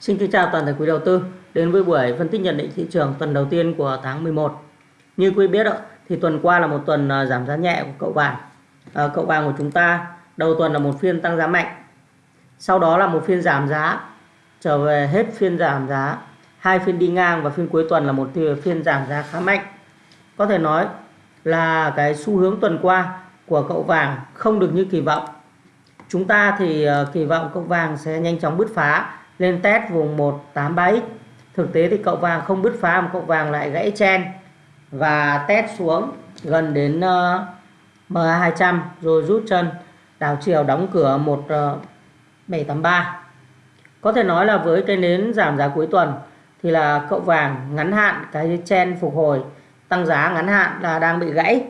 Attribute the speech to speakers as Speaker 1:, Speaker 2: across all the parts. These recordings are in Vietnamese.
Speaker 1: Xin kính chào toàn thể quý đầu tư đến với buổi phân tích nhận định thị trường tuần đầu tiên của tháng 11. Như quý biết thì tuần qua là một tuần à, giảm giá nhẹ của cậu vàng. À, cậu vàng của chúng ta đầu tuần là một phiên tăng giá mạnh. Sau đó là một phiên giảm giá trở về hết phiên giảm giá, hai phiên đi ngang và phiên cuối tuần là một phiên giảm giá khá mạnh. Có thể nói là cái xu hướng tuần qua của cậu vàng không được như kỳ vọng. Chúng ta thì à, kỳ vọng cậu vàng sẽ nhanh chóng bứt phá lên test vùng 187 thực tế thì cậu vàng không bứt phá mà cậu vàng lại gãy chen. Và test xuống gần đến ờ, uh, MA200 rồi rút chân. Đảo chiều đóng cửa 1783 ờ, có thể nói là với cái nến giảm giá cuối tuần thì là cậu vàng ngắn hạn cái chen phục hồi tăng giá ngắn hạn là đang bị gãy.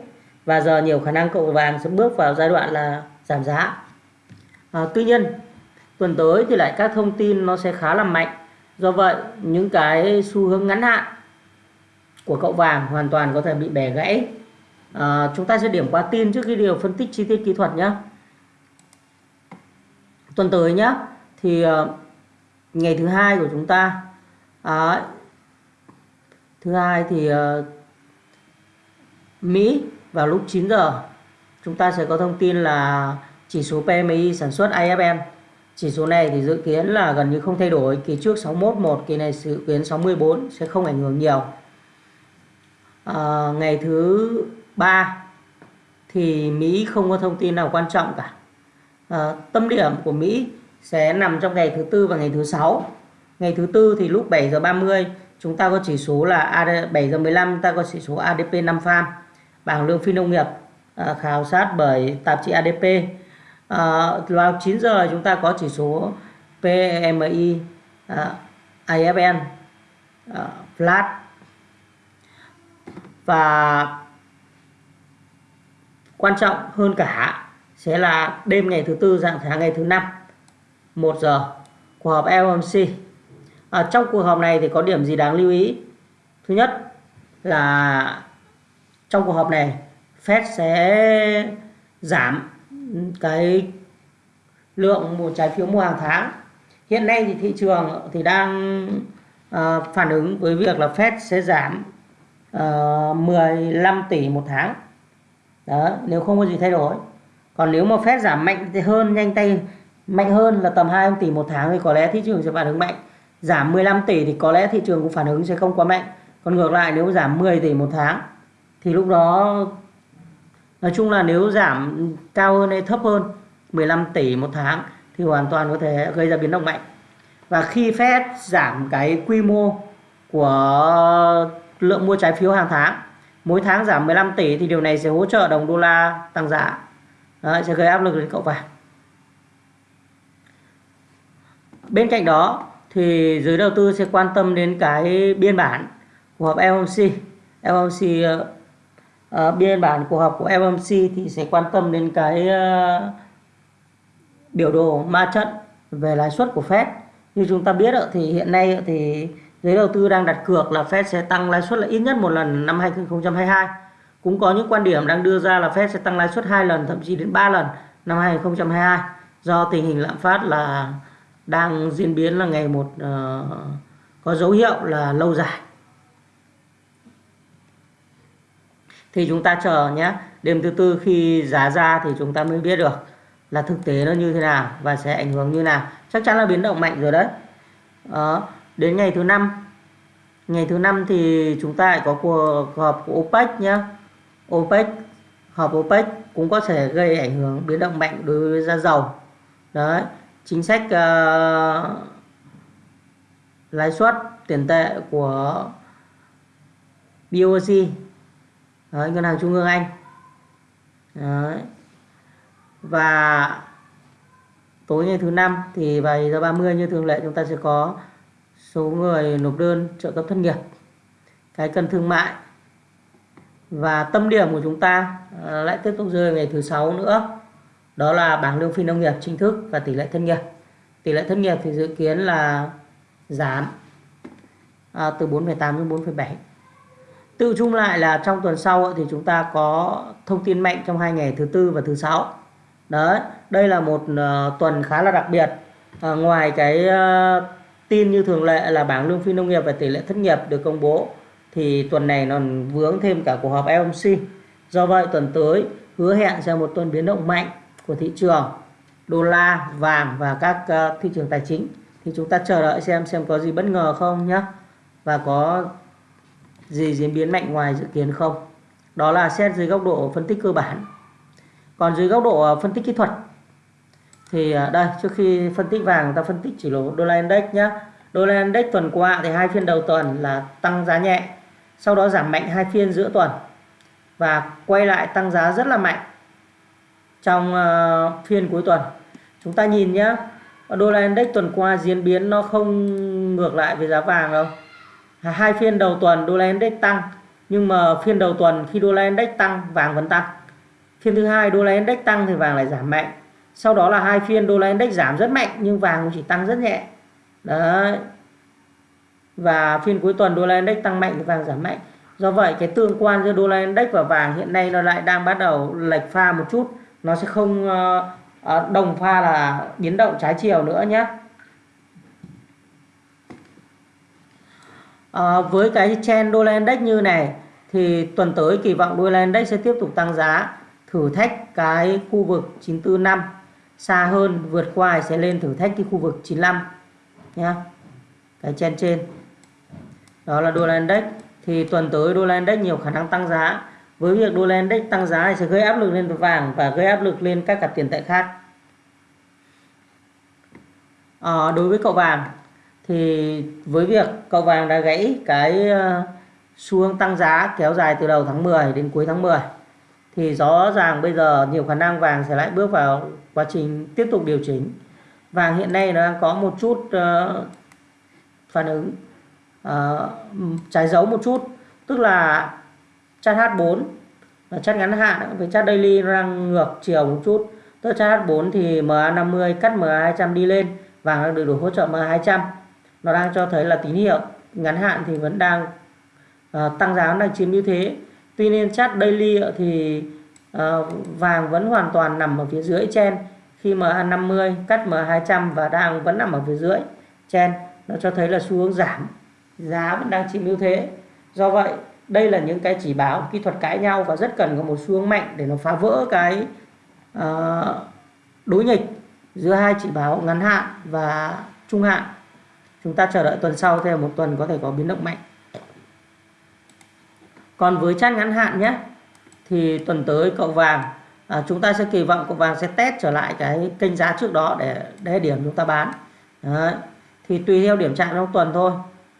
Speaker 1: Và giờ nhiều khả năng cậu vàng sẽ bước vào giai đoạn là giảm giá. À, tuy nhiên tuần tới thì lại các thông tin nó sẽ khá là mạnh. Do vậy những cái xu hướng ngắn hạn của cậu vàng hoàn toàn có thể bị bẻ gãy. À, chúng ta sẽ điểm qua tin trước khi điều phân tích chi tiết kỹ thuật nhé. Tuần tới nhé thì uh, ngày thứ hai của chúng ta à, thứ hai thì uh, Mỹ vào lúc 9 giờ chúng ta sẽ có thông tin là chỉ số PMI sản xuất IFN chỉ số này thì dự kiến là gần như không thay đổi. Kỳ trước 611, kỳ này dự kiến 64 sẽ không ảnh hưởng nhiều. À, ngày thứ ba thì Mỹ không có thông tin nào quan trọng cả. À, tâm điểm của Mỹ sẽ nằm trong ngày thứ tư và ngày thứ sáu. Ngày thứ tư thì lúc 7 giờ 30 chúng ta có chỉ số là 7 giờ 15 ta có chỉ số ADP 5 farm bảng lương phi nông nghiệp à, khảo sát bởi tạp chí ADP à, vào 9 giờ chúng ta có chỉ số PMI à, ờ, IFN à, ờ, flat. Và quan trọng hơn cả sẽ là đêm ngày thứ tư dạng sáng ngày thứ năm 1 giờ cuộc họp FOMC à, trong cuộc họp này thì có điểm gì đáng lưu ý? Thứ nhất là trong cuộc họp này Fed sẽ giảm cái lượng một trái phiếu mua hàng tháng. Hiện nay thì thị trường thì đang uh, phản ứng với việc là Fed sẽ giảm ờ, uh, 15 tỷ một tháng. Đó nếu không có gì thay đổi. Còn nếu mà Fed giảm mạnh thì hơn nhanh tay mạnh hơn là tầm 2 tỷ một tháng thì có lẽ thị trường sẽ phản ứng mạnh. Giảm 15 tỷ thì có lẽ thị trường cũng phản ứng sẽ không quá mạnh. Còn ngược lại nếu giảm 10 tỷ một tháng thì lúc đó nói chung là nếu giảm cao hơn hay thấp hơn 15 tỷ một tháng thì hoàn toàn có thể gây ra biến động mạnh. Và khi Fed giảm cái quy mô của lượng mua trái phiếu hàng tháng mỗi tháng giảm 15 tỷ thì điều này sẽ hỗ trợ đồng đô la tăng giá. Đấy, sẽ gây áp lực lên cậu vàng. Bên cạnh đó thì giới đầu tư sẽ quan tâm đến cái biên bản của họp FOMC FOMC à, biên bản cuộc họp của FOMC thì sẽ quan tâm đến cái uh, biểu đồ ma trận về lãi suất của Fed. Như chúng ta biết thì hiện nay thì giới đầu tư đang đặt cược là Fed sẽ tăng lãi suất là ít nhất một lần năm 2022 cũng có những quan điểm đang đưa ra là Fed sẽ tăng lãi suất hai lần thậm chí đến 3 lần năm 2022 do tình hình lạm phát là đang diễn biến là ngày một uh, có dấu hiệu là lâu dài. Thì chúng ta chờ nhé đêm thứ tư khi giá ra thì chúng ta mới biết được là thực tế nó như thế nào và sẽ ảnh hưởng như nào. Chắc chắn là biến động mạnh rồi đấy. Đó. đến ngày thứ năm. Ngày thứ năm thì chúng ta lại có cuộc họp của OPEC nhé. OPEC họp OPEC cũng có thể gây ảnh hưởng biến động mạnh đối với giá dầu. Đấy chính sách uh, lãi suất tiền tệ của BOC Đấy, ngân hàng trung ương Anh. Đấy. và tối ngày thứ năm thì vài giờ 30 như thường lệ chúng ta sẽ có số người nộp đơn trợ cấp thất nghiệp. Cái cân thương mại. Và tâm điểm của chúng ta ờ, lại tiếp tục rơi ngày thứ sáu nữa. Đó là bảng lương phi nông nghiệp chính thức và tỷ lệ thất nghiệp. Tỷ lệ thất nghiệp thì dự kiến là giảm à, từ 4,8 đến 4,7 Tự chung lại là trong tuần sau thì chúng ta có thông tin mạnh trong hai ngày thứ tư và thứ sáu. Đấy, đây là một uh, tuần khá là đặc biệt. À, ngoài cái uh, tin như thường lệ là bảng lương phi nông nghiệp và tỷ lệ thất nghiệp được công bố thì tuần này nó vướng thêm cả cuộc họp FOMC. Do vậy tuần tới hứa hẹn sẽ một tuần biến động mạnh của thị trường đô la, vàng và các uh, thị trường tài chính. Thì chúng ta chờ đợi xem xem có gì bất ngờ không nhé. Và có gì diễn biến mạnh ngoài dự kiến không. Đó là xét dưới góc độ phân tích cơ bản. Còn dưới góc độ ờ, phân tích kỹ thuật thì ờ, đây trước khi phân tích vàng ta phân tích chỉ số đô la index nhé. Đô la index tuần qua thì hai phiên đầu tuần là tăng giá nhẹ, sau đó giảm mạnh hai phiên giữa tuần và quay lại tăng giá rất là mạnh trong uh, phiên cuối tuần chúng ta nhìn nhé đô la index tuần qua diễn biến nó không ngược lại với giá vàng đâu hai phiên đầu tuần đô la index tăng, nhưng mà phiên đầu tuần khi đô la index tăng, vàng vẫn tăng. Phiên thứ hai đô la index tăng thì vàng lại giảm mạnh. Sau đó là hai phiên đô la index giảm rất mạnh, nhưng vàng cũng chỉ tăng rất nhẹ. Đấy. Và phiên cuối tuần đô la index tăng mạnh thì vàng giảm mạnh. Do vậy, cái tương quan giữa đô la index và vàng hiện nay nó lại đang bắt đầu lệch pha một chút. Nó sẽ không ờ, ờ, đồng pha là biến động trái chiều nữa nhé À, với cái trend đô la index như này thì tuần tới kỳ vọng đô la index sẽ tiếp tục tăng giá thử thách cái khu vực 945 xa hơn vượt qua sẽ lên thử thách cái khu vực 95 nhé cái trend trên. Đó là đô la index. Thì tuần tới đô la index nhiều khả năng tăng giá. Với việc đô la index tăng giá thì sẽ gây áp lực lên vàng và gây áp lực lên các cặp tiền tệ khác. À, đối với cậu vàng thì với việc cầu vàng đã gãy cái ờ, xu hướng tăng giá kéo dài từ đầu tháng 10 đến cuối tháng 10 thì rõ ràng bây giờ nhiều khả năng vàng sẽ lại bước vào quá trình tiếp tục điều chỉnh. Vàng hiện nay nó đang có một chút uh, phản ứng uh, trái dấu một chút tức là chart H4 là chart ngắn hạn với chart daily nó đang ngược chiều một chút. Tức là chart H4 thì MA50 cắt MA200 đi lên vàng đang được đủ hỗ trợ MA200 nó đang cho thấy là tín hiệu ngắn hạn thì vẫn đang uh, tăng giá đang chiếm ưu thế. Tuy nhiên chart daily thì uh, vàng vẫn hoàn toàn nằm ở phía dưới trên. Khi MA50 cắt MA200 và đang vẫn nằm ở phía dưới trên nó cho thấy là xu hướng giảm. Giá vẫn đang chiếm ưu thế. Do vậy đây là những cái chỉ báo kỹ thuật cãi nhau và rất cần có một xu hướng mạnh để nó phá vỡ cái uh, đối nghịch giữa hai chỉ báo ngắn hạn và trung hạn chúng ta chờ đợi tuần sau thêm một tuần có thể có biến động mạnh. Còn với chart ngắn hạn nhé thì tuần tới cậu vàng à, chúng ta sẽ kỳ vọng cậu vàng sẽ test trở lại cái kênh giá trước đó để để điểm chúng ta bán. Đấy. thì tùy theo điểm chạm trong tuần thôi.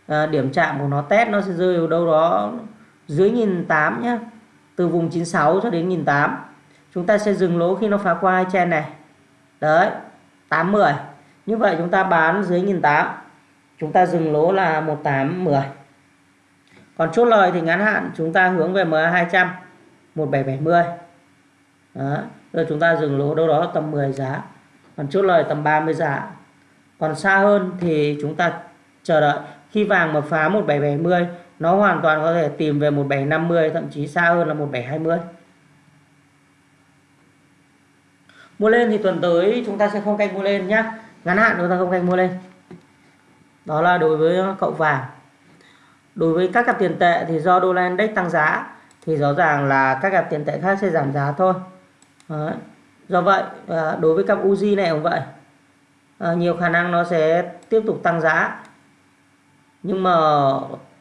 Speaker 1: À, điểm chạm của nó test nó sẽ rơi ở đâu đó dưới nghìn tám nhé từ vùng 96 cho đến nghìn tám. Chúng ta sẽ dừng lỗ khi nó phá qua hai chen này. Đấy 810 như vậy chúng ta bán dưới nghìn tám chúng ta dừng lỗ là 1810 còn chốt lời thì ngắn hạn, chúng ta hướng về MA 200 1770 đó. rồi chúng ta dừng lỗ đâu đó tầm 10 giá. Còn chốt lời tầm 30 giá. Còn xa hơn thì chúng ta chờ đợi. Khi vàng mà phá 1770 nó hoàn toàn có thể tìm về 1750 thậm chí xa hơn là 1720 mua lên thì tuần tới chúng ta sẽ không canh mua lên nhé ngắn hạn chúng ta không canh mua lên đó là đối với ờ, cậu vàng. Đối với các cặp tiền tệ thì do đô la index tăng giá thì rõ ràng là các cặp tiền tệ khác sẽ giảm giá thôi. Đấy. do vậy ờ, đối với cặp Uzi này cũng vậy. À, nhiều khả năng nó sẽ tiếp tục tăng giá. Nhưng mà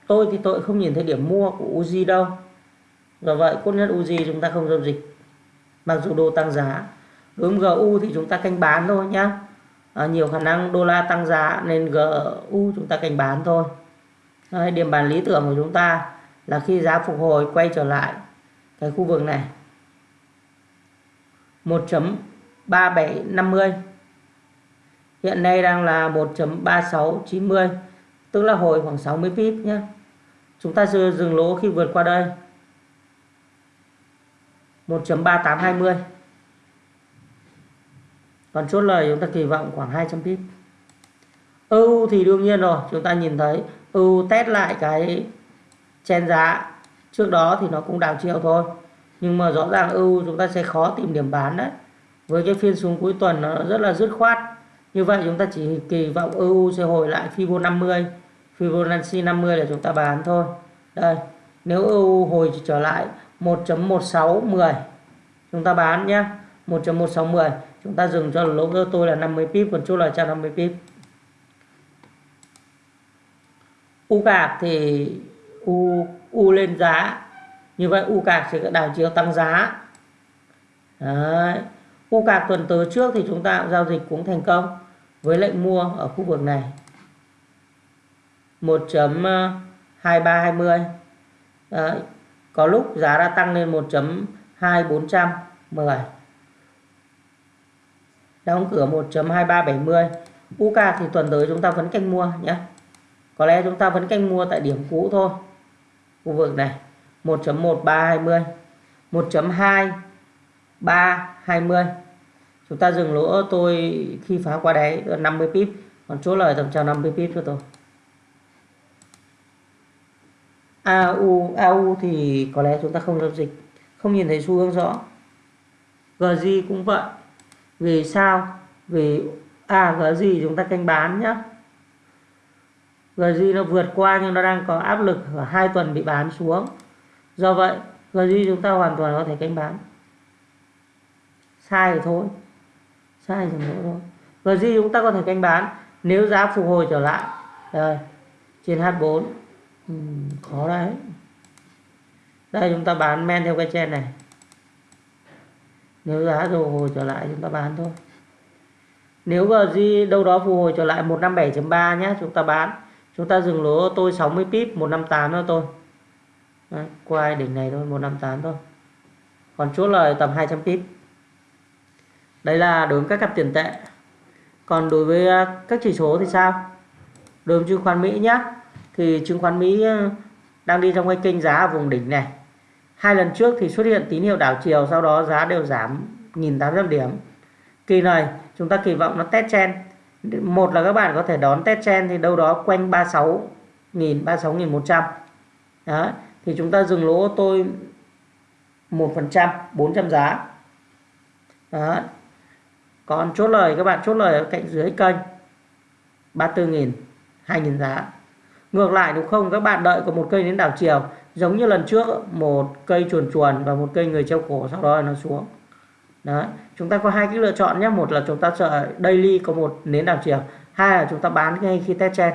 Speaker 1: tôi thì tôi không nhìn thấy điểm mua của Uzi đâu. Do vậy cốt nhất Uzi chúng ta không giao dịch. Mặc dù đô tăng giá. Đối với GU thì chúng ta canh bán thôi nhá à, nhiều khả năng đô la tăng giá nên GU chúng ta cảnh bán thôi. Đấy, điểm bàn lý tưởng của chúng ta là khi giá phục hồi quay trở lại cái khu vực này. 1.3750 hiện nay đang là 1.3690 tức là hồi khoảng 60 pip nhé. Chúng ta dừng lỗ khi vượt qua đây. 1.3820 còn chốt lời chúng ta kỳ vọng khoảng 200 pip. EU thì đương nhiên rồi, chúng ta nhìn thấy EU test lại cái chen giá. Trước đó thì nó cũng đảo chiều thôi, nhưng mà rõ ràng EU chúng ta sẽ khó tìm điểm bán đấy. Với cái phiên xuống cuối tuần nó rất là dứt khoát. Như vậy chúng ta chỉ kỳ vọng EU sẽ hồi lại Fibo 50 Fibonacci 50 là chúng ta bán thôi. Đây, nếu EU hồi trở lại 1.1610 chúng ta bán nhé 1.1610 chúng ta dừng cho lỗ cho tôi là 50 pip, còn chốt là 150 pip. U cạc thì U U lên giá. Như vậy U cạc sẽ đảo chiều tăng giá. Đấy. U cạc tuần tới trước thì chúng ta giao dịch cũng thành công với lệnh mua ở khu vực này. 1.2320 có lúc giá đã tăng lên 1.2410 đóng cửa 1.2370 UK thì tuần tới chúng ta vẫn canh mua nhé có lẽ chúng ta vẫn canh mua tại điểm cũ thôi. Khu vực này 1.1320 1.2320 chúng ta dừng lỗ tôi khi phá qua đáy 50 pip. Còn chốt lời tầm chào 50 pip cho tôi. AU AU thì có lẽ chúng ta không giao dịch. Không nhìn thấy xu hướng rõ. GG cũng vậy vì sao? Vì à GG chúng ta canh bán nhá. GG nó vượt qua nhưng nó đang có áp lực ở hai tuần bị bán xuống. Do vậy GG chúng ta hoàn toàn có thể canh bán. Sai thì thôi. Sai thì thôi. GG chúng ta có thể canh bán nếu giá phục hồi trở lại. Đây trên H4 ừ, khó đấy. Đây chúng ta bán men theo cái chen này nếu giá rồi hồi trở lại chúng ta bán thôi. Nếu GG đâu đó phục hồi trở lại 157.3 nhé chúng ta bán. Chúng ta dừng lỗ tôi 60 pip 158 nữa tôi. Đấy, qua đỉnh này thôi 158 thôi. Còn chốt lời tầm 200 pip. Đây là đối với các cặp tiền tệ. Còn đối với à, các chỉ số thì sao? Đối với chứng khoán Mỹ nhé thì chứng khoán Mỹ à, đang đi trong cái kênh giá ở vùng đỉnh này hai lần trước thì xuất hiện tín hiệu đảo chiều, sau đó giá đều giảm 1.800 điểm. Kỳ này, chúng ta kỳ vọng nó test chen một là các bạn có thể đón test chen thì đâu đó quanh 36 nghìn 36.100 đó, thì chúng ta dừng lỗ tôi 1% 400 giá. Đó, còn chốt lời, các bạn chốt lời ở cạnh dưới kênh 34.000 2.000 giá. Ngược lại, đúng không? Các bạn đợi có một cây đến đảo chiều giống như lần trước, một cây chuồn chuồn và một cây người treo cổ sau đó nó xuống. Đấy, chúng ta có hai cái lựa chọn nhé. Một là chúng ta sợ daily có một nến đảo chiều. Hai là chúng ta bán ngay khi test trên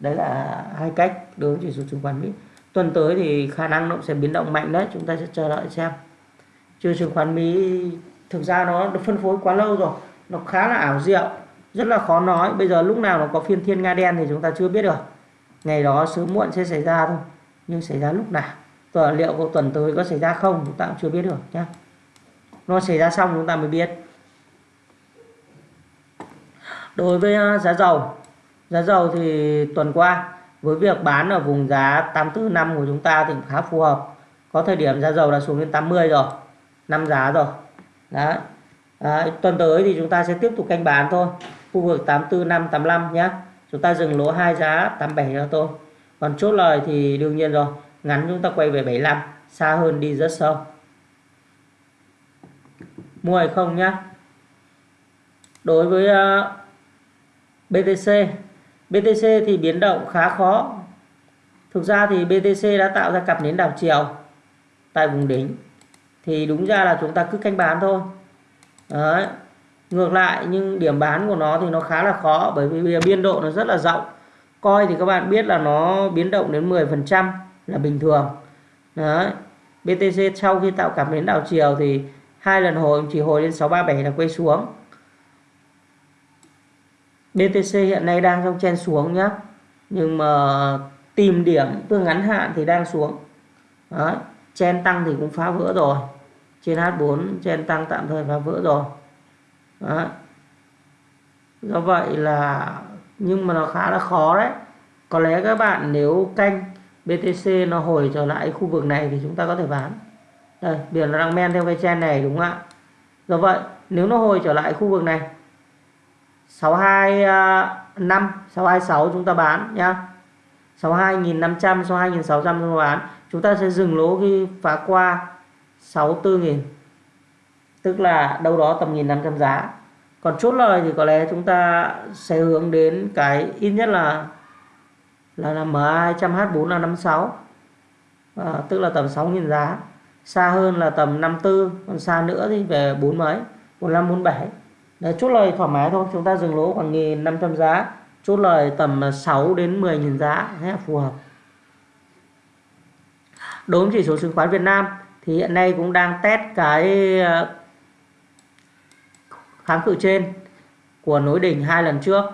Speaker 1: đấy là hai cách đối với chỉ số chứng khoán mỹ. Tuần tới thì khả năng nó sẽ biến động mạnh đấy. Chúng ta sẽ chờ đợi xem. Chứ chứng khoán mỹ, thực ra nó được phân phối quá lâu rồi. Nó khá là ảo diệu, rất là khó nói. Bây giờ lúc nào nó có phiên thiên nga đen thì chúng ta chưa biết được. Ngày đó sớm muộn sẽ xảy ra thôi nhưng xảy ra lúc nào? Tuần liệu của tuần tới có xảy ra không? Chúng ta cũng chưa biết được nhé nó xảy ra xong chúng ta mới biết. Đối với à, giá dầu. Giá dầu thì tuần qua với việc bán ở vùng giá 84 của chúng ta thì khá phù hợp. Có thời điểm giá dầu đã xuống đến 80 rồi năm giá rồi. Đấy. Đấy, tuần tới thì chúng ta sẽ tiếp tục canh bán thôi. Khu vực 84 5 85 nhé chúng ta dừng lỗ hai giá 87 cho tôi còn chốt lời thì đương nhiên rồi ngắn chúng ta quay về 75 xa hơn đi rất sâu. Mua hay không nhá? Đối với ờ, uh, BTC BTC thì biến động khá khó. Thực ra thì BTC đã tạo ra cặp nến đảo chiều tại vùng đỉnh. Thì đúng ra là chúng ta cứ canh bán thôi. Đấy. ngược lại nhưng điểm bán của nó thì nó khá là khó bởi vì biên độ nó rất là rộng coi thì các bạn biết là nó biến động đến 10% là bình thường Đấy. BTC sau khi tạo cảm biến đảo chiều thì hai lần hồi, chỉ hồi lên 637 là quay xuống BTC hiện nay đang trong chen xuống nhá, nhưng mà tìm điểm tương ngắn hạn thì đang xuống Đấy. chen tăng thì cũng phá vỡ rồi trên H4 chen tăng tạm thời phá vỡ rồi Đấy. do vậy là nhưng mà nó khá là khó đấy. Có lẽ các bạn nếu canh BTC nó hồi trở lại khu vực này thì chúng ta có thể bán. Đây biển nó đang men theo cái chen này đúng không ạ? Do vậy, nếu nó hồi trở lại khu vực này 625 626 à, chúng ta bán nhá. 62.500 62.600 chúng ta bán. Chúng ta sẽ dừng lỗ khi phá qua 64.000 tức là đâu đó tầm 1.500 giá còn chốt lời thì có lẽ chúng ta sẽ hướng đến cái ít nhất là là, là MA 200H4 là 56 à, tức là tầm 6.000 giá. Xa hơn là tầm 54 còn xa nữa thì về 4 mấy 45 47 Đấy, chốt lời thoải mái thôi chúng ta dừng lỗ khoảng 1.500 giá. Chốt lời tầm 6 đến 10.000 giá thế là phù hợp. Đối với chỉ số chứng khoán Việt Nam thì hiện nay cũng đang test cái kháng cự trên của nối đỉnh hai lần trước.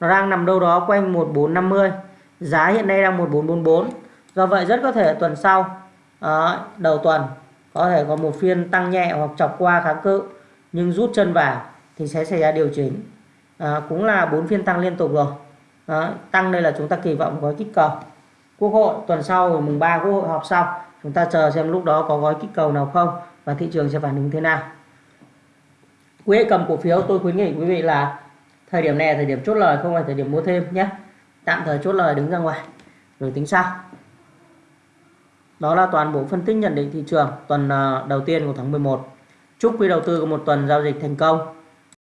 Speaker 1: Nó đang nằm đâu đó quanh 1450 giá hiện nay đang 1444 do vậy rất có thể tuần sau đó, đầu tuần có thể có một phiên tăng nhẹ hoặc chọc qua kháng cự nhưng rút chân vào thì sẽ xảy ra điều chỉnh. À, cũng là bốn phiên tăng liên tục rồi. Đó, tăng đây là chúng ta kỳ vọng gói kích cầu. Quốc hội tuần sau mùng 3 quốc hội họp xong chúng ta chờ xem lúc đó có gói kích cầu nào không và thị trường sẽ phản ứng thế nào quý vị cầm cổ phiếu, tôi khuyến nghị quý vị là thời điểm này là thời điểm chốt lời, không phải thời điểm mua thêm nhé. Tạm thời chốt lời đứng ra ngoài, rồi tính sau. Đó là toàn bộ phân tích nhận định thị trường tuần ờ, đầu tiên của tháng 11 chúc quý đầu tư có một tuần giao dịch thành công.